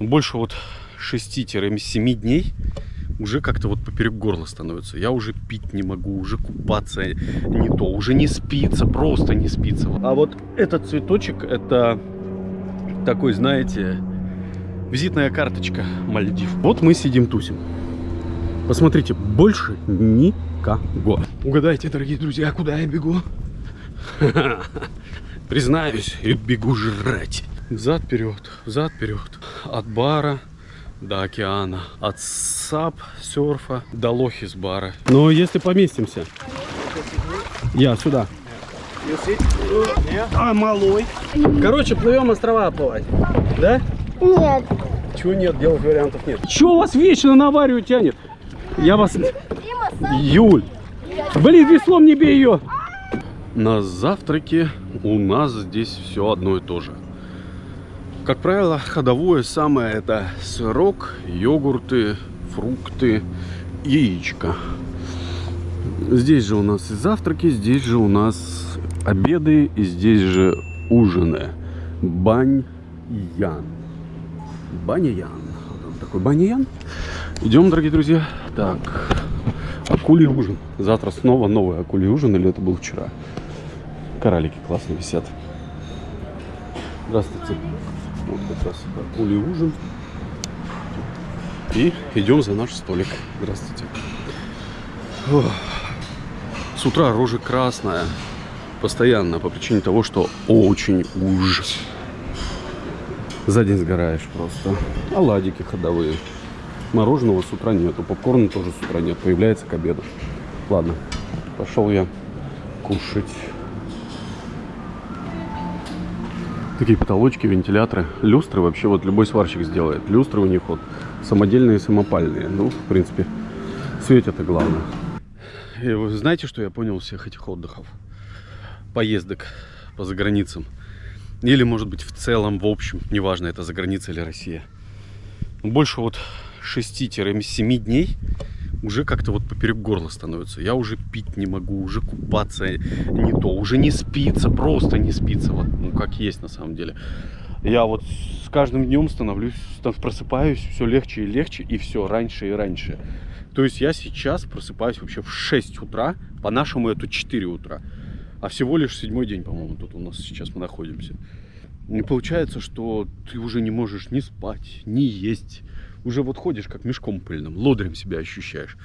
Больше вот 6-7 дней уже как-то вот поперек горла становится. Я уже пить не могу, уже купаться не то, уже не спится, просто не спится. А вот этот цветочек, это такой, знаете, визитная карточка Мальдив. Вот мы сидим тусим. Посмотрите, больше никого. Угадайте, дорогие друзья, куда я бегу? Признаюсь, бегу жрать. Взад вперед, взад вперед. От бара до океана. От сап, серфа до лохис бара. Но если поместимся. Я сюда. А, малой. Короче, плывем острова оплывать. Да? Нет. Чего нет? Делать вариантов нет. Чего вас вечно на аварию тянет? Я вас... Юль. Блин, веслом не бей ее. На завтраке у нас здесь все одно и то же. Как правило, ходовое самое это сырок, йогурты, фрукты, яичко. Здесь же у нас и завтраки, здесь же у нас обеды и здесь же ужины. Баньян. Баньян. Такой баньян. Идем, дорогие друзья. Так, акулий ужин. Завтра снова новый акулий ужин, или это был вчера? Коралики классно висят. Здравствуйте. Вот как раз акулий ужин. И идем за наш столик. Здравствуйте. Ох. С утра рожа красная. Постоянно, по причине того, что очень уж. За день сгораешь просто. Оладики ходовые. Мороженого с утра нету. Попкорна тоже с утра нет. Появляется к обеду. Ладно, пошел я кушать. Такие потолочки, вентиляторы. Люстры вообще вот любой сварщик сделает. Люстры у них вот самодельные, самопальные. Ну, в принципе, светят и главное. И вы знаете, что я понял всех этих отдыхов? Поездок по заграницам. Или, может быть, в целом, в общем, неважно, это за граница или Россия. Больше вот 6-7 дней уже как-то вот поперек горла становится. Я уже пить не могу, уже купаться не то, уже не спится, просто не спится, вот, ну как есть на самом деле. Я вот с каждым днем становлюсь, просыпаюсь все легче и легче, и все раньше и раньше. То есть я сейчас просыпаюсь вообще в 6 утра, по-нашему это 4 утра. А всего лишь седьмой день, по-моему, тут у нас сейчас мы находимся. И получается, что ты уже не можешь ни спать, ни есть, уже вот ходишь как мешком пыльным, лодырем себя ощущаешь.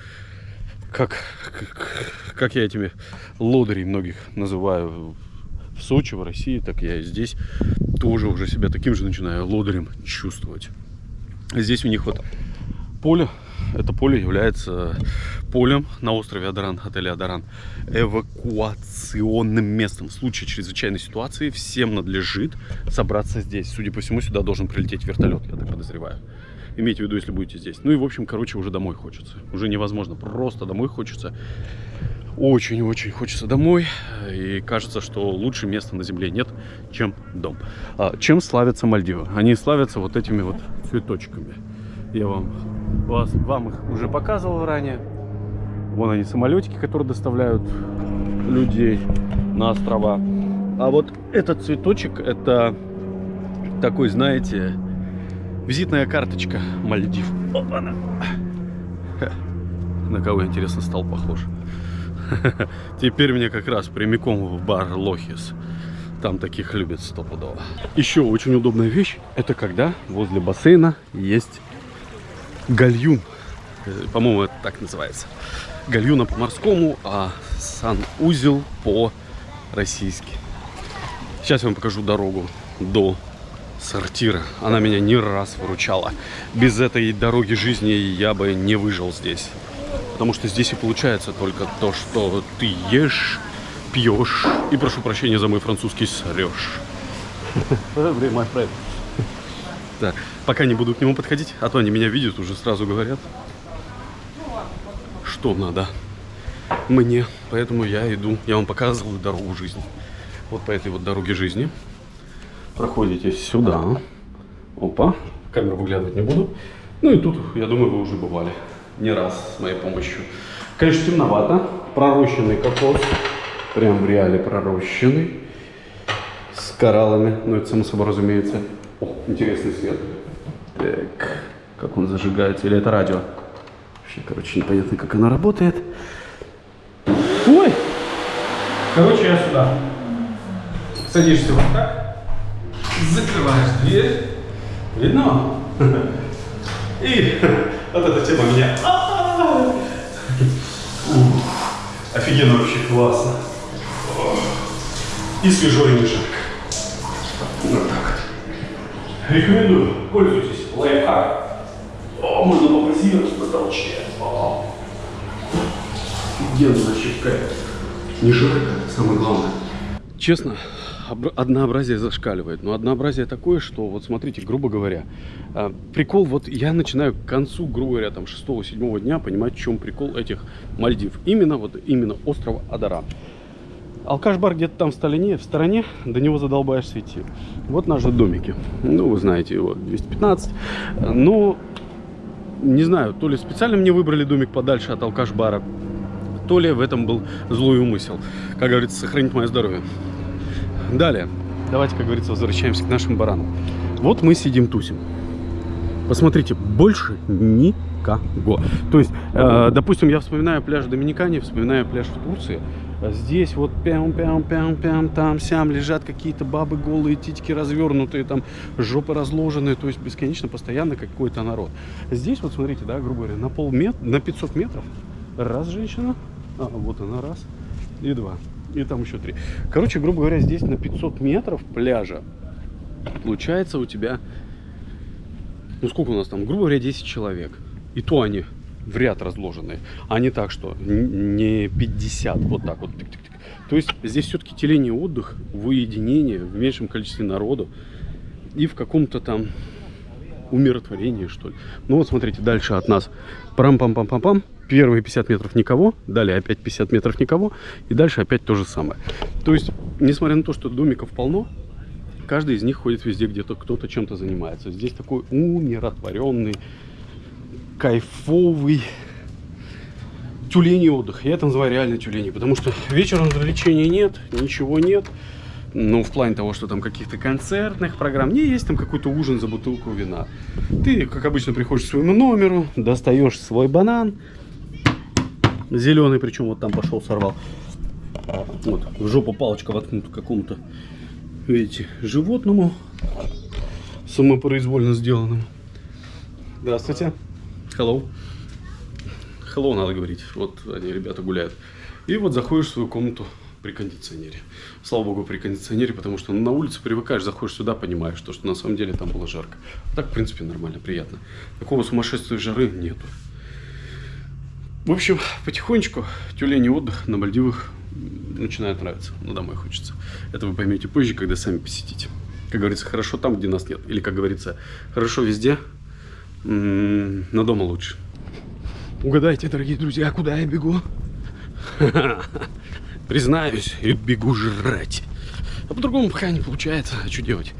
Как, как, как я этими лодырей многих называю в Сочи, в России, так я и здесь тоже уже себя таким же начинаю лодырем чувствовать. Здесь у них вот поле, это поле является полем на острове Адаран, отеле Адаран, эвакуационным местом. В случае чрезвычайной ситуации всем надлежит собраться здесь. Судя по всему, сюда должен прилететь вертолет, я так подозреваю. Имейте в виду, если будете здесь. Ну и, в общем, короче, уже домой хочется. Уже невозможно. Просто домой хочется. Очень-очень хочется домой. И кажется, что лучше места на земле нет, чем дом. А, чем славятся Мальдивы? Они славятся вот этими вот цветочками. Я вам, вас, вам их уже показывал ранее. Вон они, самолетики, которые доставляют людей на острова. А вот этот цветочек, это такой, знаете, Визитная карточка Мальдив. Опа-на. На кого, интересно, стал похож. Теперь мне как раз прямиком в бар Лохис. Там таких любят стопудово. Еще очень удобная вещь, это когда возле бассейна есть гальюн. Э, по-моему, это так называется. Гальюна по-морскому, а санузел по-российски. Сейчас я вам покажу дорогу до сортира. Она меня не раз выручала. Без этой дороги жизни я бы не выжил здесь. Потому что здесь и получается только то, что ты ешь, пьешь и, прошу прощения за мой французский, срешь. Время, Да. Пока не буду к нему подходить, а то они меня видят, уже сразу говорят, что надо мне. Поэтому я иду, я вам показываю дорогу жизни. Вот по этой вот дороге жизни проходите сюда. Опа, камеру выглядывать не буду. Ну и тут, я думаю, вы уже бывали не раз с моей помощью. Конечно, темновато. Пророщенный кокос. Прям в реале пророщенный. С кораллами. Ну, это само собой разумеется. О, интересный свет. Так, как он зажигается? Или это радио? Вообще, короче, непонятно, как оно работает. Ой! Короче, я сюда. Садишься вот так. Закрываешь дверь. Видно? И вот эта тема меня... Офигенно вообще классно. И свежо, и не жарко. Вот так. Рекомендую. Пользуйтесь. Лайфхак. О, можно попозировать на толчке. О. Офигенно вообще кайф. Не жарко, самое главное. Честно, однообразие зашкаливает. Но однообразие такое, что, вот смотрите, грубо говоря, а, прикол, вот я начинаю к концу, грубо говоря, там 6-7 дня понимать, в чем прикол этих Мальдив. Именно, вот именно острова Адара. Алкаш-бар где-то там в стороне, в стороне, до него задолбаешься идти. Вот наши домики. Ну, вы знаете его, 215. Но, не знаю, то ли специально мне выбрали домик подальше от алкаш-бара, то ли в этом был злой умысел. Как говорится, сохранить мое здоровье. Далее, давайте, как говорится, возвращаемся к нашим баранам. Вот мы сидим, тусим. Посмотрите, больше никого. То есть, э, допустим, я вспоминаю пляж в Доминикане, вспоминаю пляж в Турции. Здесь вот пям пям пям пям там сям лежат какие-то бабы голые, титики развернутые, там жопы разложенные, то есть бесконечно, постоянно какой-то народ. Здесь вот смотрите, да, грубо говоря, на полметра, на 500 метров раз женщина, а, вот она раз и два. И там еще три. Короче, грубо говоря, здесь на 500 метров пляжа получается у тебя... Ну, сколько у нас там? Грубо говоря, 10 человек. И то они в ряд разложенные. А не так, что не 50, вот так вот. Тык -тык -тык. То есть здесь все-таки теление отдых в уединении, в меньшем количестве народу и в каком-то там умиротворении, что ли. Ну вот смотрите, дальше от нас. Парам-пам-пам-пам-пам. Первые 50 метров никого, далее опять 50 метров никого, и дальше опять то же самое. То есть, несмотря на то, что домиков полно, каждый из них ходит везде, где-то кто-то чем-то занимается. Здесь такой умиротворенный, кайфовый тюлень отдых. Я это называю реально тюлень, потому что вечером развлечений нет, ничего нет. Ну, в плане того, что там каких-то концертных программ. Не есть там какой-то ужин за бутылку вина. Ты, как обычно, приходишь к своему номеру, достаешь свой банан, Зеленый, причем вот там пошел, сорвал. Вот, в жопу палочка воткнута какому-то, видите, животному, самопроизвольно сделанному. Здравствуйте. Hello. Hello надо говорить. Вот они, ребята, гуляют. И вот заходишь в свою комнату при кондиционере. Слава богу, при кондиционере, потому что на улице привыкаешь, заходишь сюда, понимаешь, что, что на самом деле там было жарко. Так, в принципе, нормально, приятно. Такого сумасшествия жары нету. В общем, потихонечку тюлень отдых на Мальдивах начинает нравиться. Но домой хочется. Это вы поймете позже, когда сами посетите. Как говорится, хорошо там, где нас нет. Или, как говорится, хорошо везде, но дома лучше. Угадайте, дорогие друзья, куда я бегу? Признаюсь, я бегу жрать. А по-другому пока не получается. А что делать?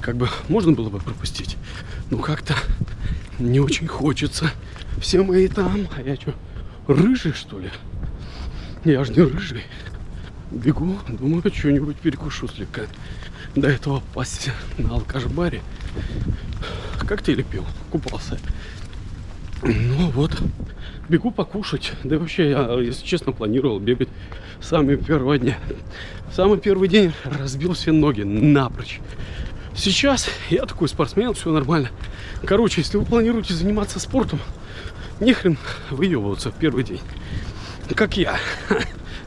Как бы можно было бы пропустить. Но как-то не очень хочется. Все мои там, а я что? Рыжий, что ли? Я же не рыжий. Бегу, думаю, что-нибудь перекушу слегка. До этого пасти на алкаш-баре. Коктейли пил, купался. Ну вот, бегу покушать. Да вообще, я, если честно, планировал бегать с самого первого дня. самый первый день разбил все ноги напрочь. Сейчас я такой спортсмен, все нормально. Короче, если вы планируете заниматься спортом, нехрен выебываться в первый день. Как я.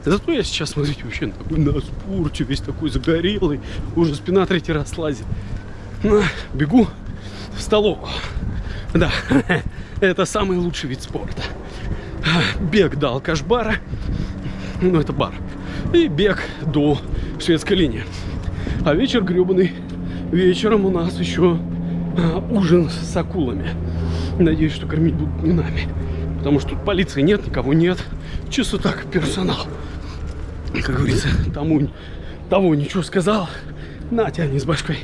Зато я сейчас, смотрите, вообще такой, на спорте, весь такой загорелый. Уже спина третий раз слазит. Ну, бегу в столовую. Да, это самый лучший вид спорта. Бег до алкаш-бара. Ну, это бар. И бег до шведской линии. А вечер гребаный. Вечером у нас еще а, ужин с акулами. Надеюсь, что кормить будут не нами. Потому что тут полиции нет, никого нет. Чисто так, персонал. Как говорится, тому того ничего сказал. На, тяни с башкой.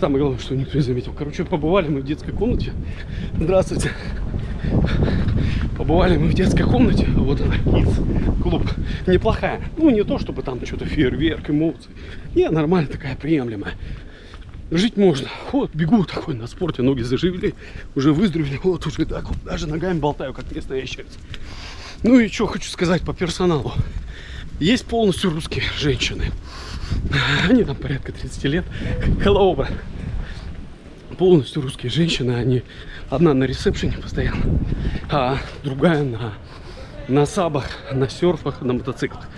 Самое главное, что никто не заметил. Короче, побывали мы в детской комнате. Здравствуйте. Побывали мы в детской комнате. Вот она, Kids клуб. Неплохая. Ну, не то, чтобы там что-то фейерверк, эмоции. Не, нормально такая, приемлемая. Жить можно. Вот, бегу такой на спорте, ноги заживели, уже выздоровели, вот уже так вот, даже ногами болтаю, как местная ящерица. Ну и что хочу сказать по персоналу. Есть полностью русские женщины. Они там порядка 30 лет. Hello, брат. Полностью русские женщины. Они одна на ресепшене постоянно, а другая на, на сабах, на серфах, на мотоциклах.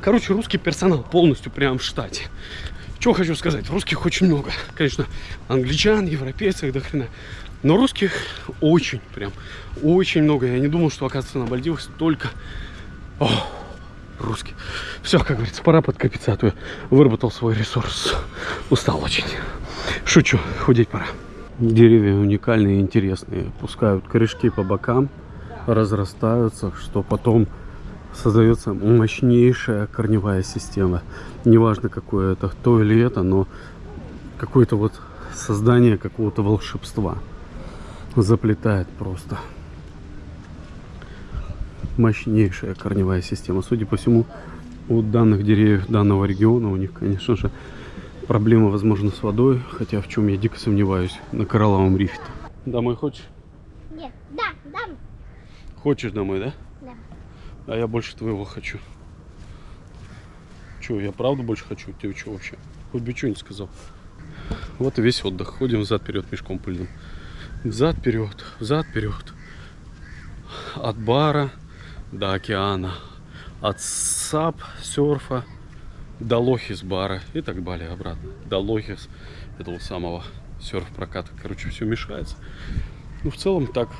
Короче, русский персонал полностью прям в штате. Что хочу сказать, русских очень много. Конечно, англичан, европейцев до хрена. Но русских очень, прям, очень много. Я не думал, что, оказывается, на Мальдивах столько О, русских. Все, как говорится, пора подкопиться, а то я выработал свой ресурс. Устал очень. Шучу, худеть пора. Деревья уникальные интересные. Пускают корешки по бокам, разрастаются, что потом создается мощнейшая корневая система. Неважно, какое это, то или это, но какое-то вот создание какого-то волшебства заплетает просто. Мощнейшая корневая система. Судя по всему, у данных деревьев данного региона, у них, конечно же, проблема, возможно, с водой, хотя в чем я дико сомневаюсь, на коралловом рифе. -то. Домой хочешь? Нет, да, да, Хочешь домой, да? А я больше твоего хочу. Че, я правда больше хочу? Тебе что вообще? Хоть бы что-нибудь сказал. Вот и весь отдых. Ходим взад-вперед пешком по льду. Взад-вперед, взад-вперед. От бара до океана. От сап, серфа до Лохис бара и так далее обратно. До Лохис этого самого серф-проката. Короче, все мешается. Ну, в целом так.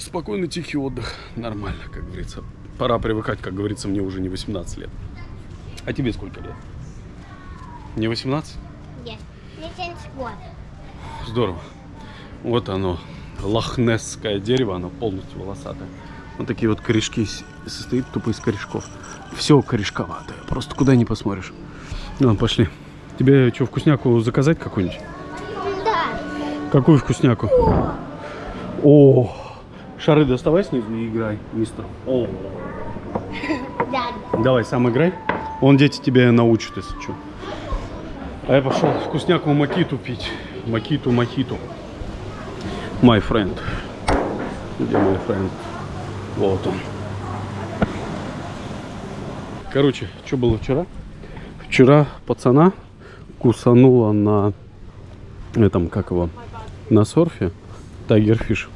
Спокойный, тихий отдых. Нормально, как говорится. Пора привыкать, как говорится, мне уже не 18 лет. А тебе сколько лет? Не 18? Нет, мне 70 год. Здорово. Вот оно, лохнесское дерево, оно полностью волосатое. Вот такие вот корешки состоит тупо из корешков. Все корешковатое, просто куда не посмотришь. Ну, пошли. Тебе что, вкусняку заказать какую-нибудь? Да. Какую вкусняку? О, шары доставай снизу и играй, мистер. О, Да. давай, сам играй. Он дети тебя научит, если что. А я пошел вкусняку макиту пить. Макиту, мохиту. My friend. Где мой friend? Вот он. Короче, что было вчера? Вчера пацана кусанула на этом, как его, на серфе тайгерфиш.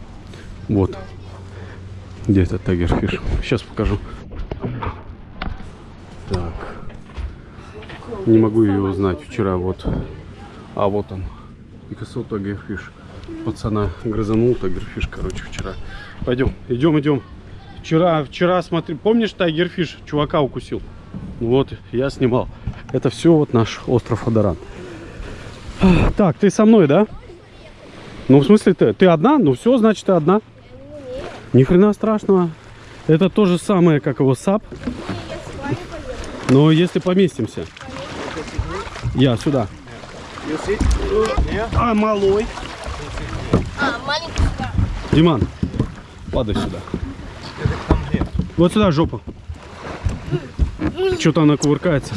Вот. Где этот тайгерфиш? Сейчас покажу. Так. Не могу ее узнать. Вчера вот. А вот он. Пикассо тайгерфиш. Пацана грызанул тайгерфиш, короче, вчера. Пойдем, идем, идем. Вчера, вчера, смотри, помнишь тайгерфиш? Чувака укусил. Вот, я снимал. Это все вот наш остров Адаран. Так, ты со мной, да? Ну, в смысле, ты, ты одна? Ну, все, значит, ты одна. Ни хрена страшного. Это то же самое, как его сап. Но если поместимся. Я сюда. А, малой. А, маленький. Диман, падай сюда. Вот сюда жопу. Что-то она кувыркается.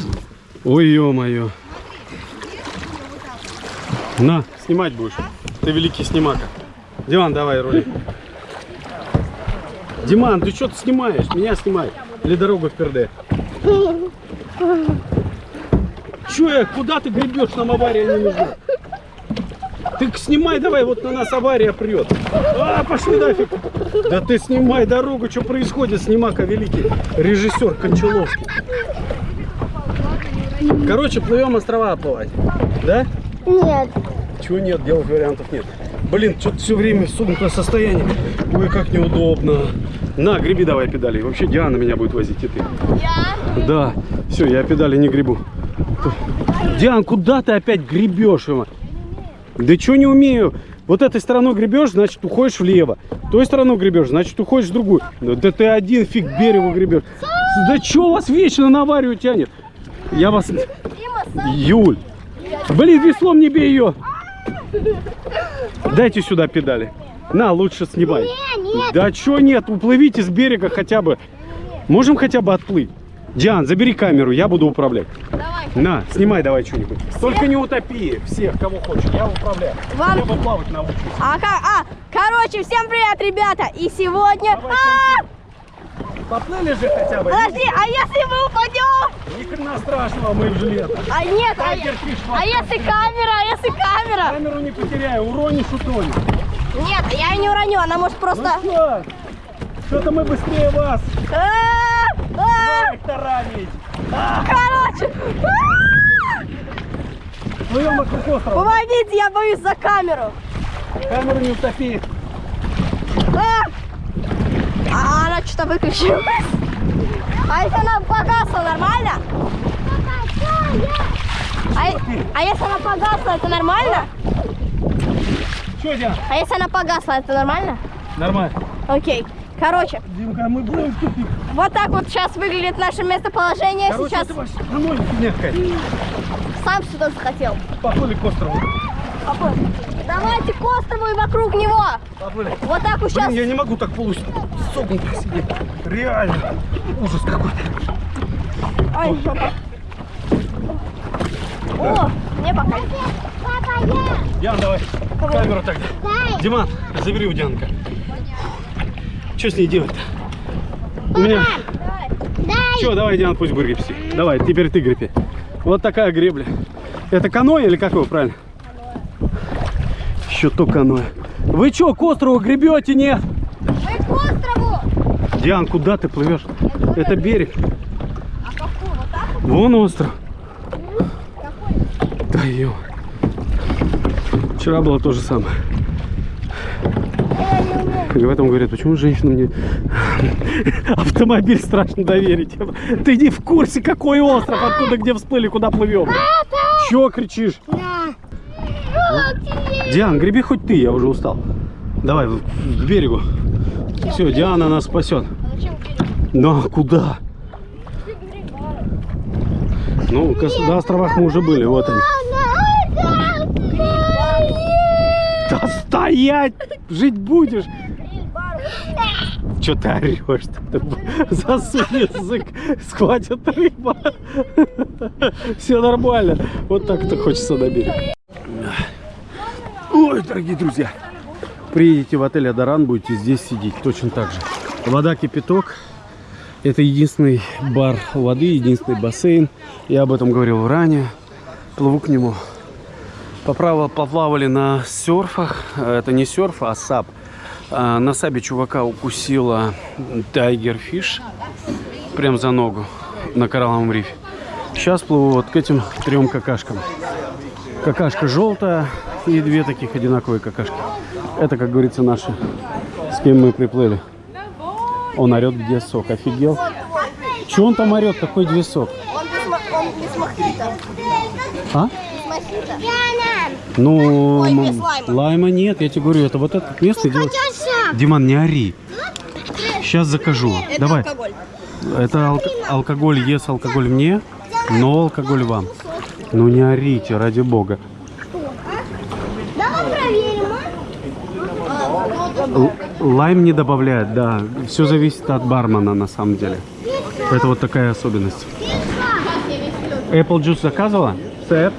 Ой, ё-моё. На, снимать будешь. Ты великий снимака. Диман, давай рули. Диман, ты что ты снимаешь? Меня снимай. Или дорога в перде. Че я? Куда ты гребешь? Нам авария не нужна. Ты снимай давай, вот на нас авария прет. А, пошли нафиг. Да ты снимай дорогу, что происходит, снимака великий. Режиссер Кончаловский. Короче, плывем острова оплывать. Да? Нет. Чего нет, делать вариантов нет. Блин, что-то все время в согнутое состояние. Ой, как неудобно. На, греби давай педали. Вообще Диана меня будет возить, и ты. Я? Да, все, я педали не гребу. Диан, куда ты опять гребешь? Има? Да что не умею? Вот этой стороной гребешь, значит уходишь влево. Той стороной гребешь, значит уходишь в другую. Да, да ты один фиг берегу гребешь. Да что вас вечно на аварию тянет? Я вас... Юль! Блин, веслом не бей ее! Дайте сюда педали. На, лучше снимай. Не, нет. Да чё нет, уплывите с берега хотя бы. Можем хотя бы отплыть. Диан, забери камеру, я буду управлять. Давай. На, снимай давай что-нибудь. Только не утопи всех, кого хочешь. Я управляю. Вам- Я бы плавать научусь. А, ка- а, короче, всем привет, ребята! И сегодня... Давай, А, Поплыли же хотя бы. подожди, а если мы упадем? Ни хрена страшного, мы в жилетах. А нет, а, а если камера, а если камера? Камеру не потеряй, уронишь, утонешь. Нет, я ее не уроню, она может просто... Ну что? Что-то мы быстрее вас. А, а, таранить. Короче, а, Плывем вокруг острова. помогите, я боюсь за камеру. Камеру не утопи. А, А она что-то выключилась. А если она погасла, нормально? А, а если она погасла, это нормально? Что, Диан? А если она погасла, это нормально? Нормально. Окей. Короче, Димка, мы будем тупик. вот так вот сейчас выглядит наше местоположение. Короче, сейчас мягкая. сам сюда захотел. Поплыли к острову. Папа, Давайте к острову и вокруг него. Поплыли. Вот так вот сейчас. Блин, я не могу так полусогнуто сидеть. Реально. Ужас какой-то. Ай, жопа. О, мне пока. Диан, давай. Камеру так. Диман, забери у Дианка. Что с ней делать-то? У меня... Че, давай, Диан, пусть будет гребсти. Давай, теперь ты греби. Вот такая гребля. Это каноэ или как его правильно? Еще то каноэ. Вы что, к острову гребете, нет? Мы к острову. Диан, куда ты плывешь? Это берег. А какой? Вот так вот? Вон остров. Какой? Да ё. Вчера было то же самое. И в этом говорят, почему женщинам не автомобиль страшно доверить. Ты не в курсе, какой остров, откуда, где всплыли, куда плывем. Чего кричишь? Диан, греби хоть ты, я уже устал. Давай, в- к берегу. Все, Диана нас спасет. Но куда? Ну, на островах мы уже были, вот они. Да стоять! Жить будешь! Че ты орешь? Засунь язык, схватит рыба. Все нормально. Вот так это хочется на берег. Дорогие друзья, приедете в отель Адаран, будете здесь сидеть точно так же. Вода кипяток. Это единственный бар воды, единственный бассейн. Я об этом говорил ранее. Плыву к нему. Поправо поплавали на серфах. Это не серф, а сап. А, На сабе чувака укусила тайгерфиш. Прям за ногу на коралловом рифе. Сейчас плыву вот к этим трем какашкам. Какашка желтая и две таких одинаковые какашки. Это, как говорится, наши, с кем мы приплыли. Он орет, где сок. Офигел? Че он там орет? Какой где сок? Он без, мохито. А? Ну, Ой, без лайма. лайма нет, я тебе говорю, это вот это место делать. Диман, не ори. Сейчас закажу. Это Давай. алкоголь. Это ал- алкоголь, ес алкоголь мне, но алкоголь вам. Ну не орите, ради бога. Лайм не добавляет, да. Все зависит от бармена на самом деле. Это вот такая особенность. Apple juice заказывала? Sir?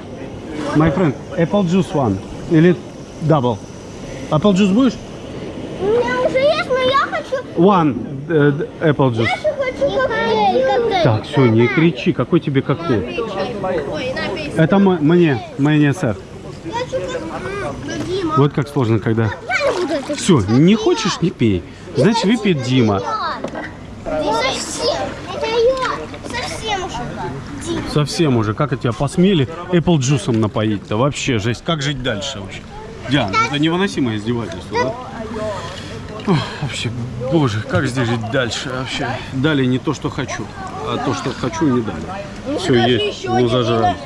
My friend, apple juice one. Или double? Apple juice будешь? У меня уже есть, но я хочу, One д- apple juice. я хочу коктейль. коктейль. Так, все, не кричи. Какой тебе коктейль? Ой, на, пей. Это мне, мне, сэр. Я хочу коктейль. Дима. Вот как сложно, когда... Все, не хочешь, не пей. Значит, выпьет Дима. Совсем. Уже. Как тебя посмели Apple джусом напоить-то? Вообще, жесть. Как жить дальше вообще? Диана, это невыносимое издевательство, да? Ох, вообще, боже, как здесь жить дальше вообще? Дали не то, что хочу, а то, что хочу, не дали. Все, есть, ну зажрали.